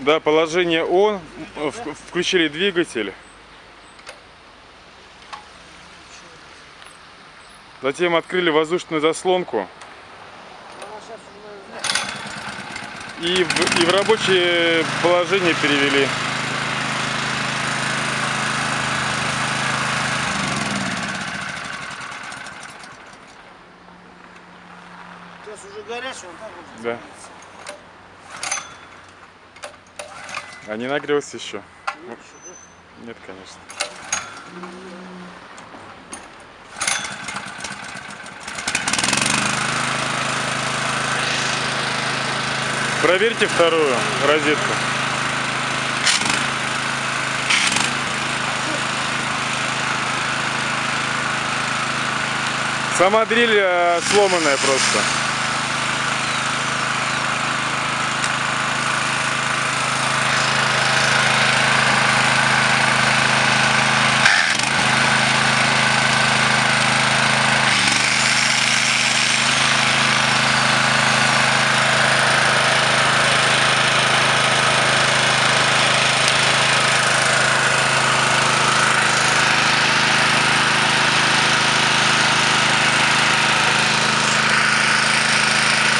Да, положение он. В- Включили двигатель. Затем открыли воздушную заслонку. И в, и в рабочее положение перевели. Сейчас уже горячий, он так вот. Да. А не нагрелся еще? Ну, Нет, конечно. Проверьте вторую розетку. Сама дрель э, сломанная просто.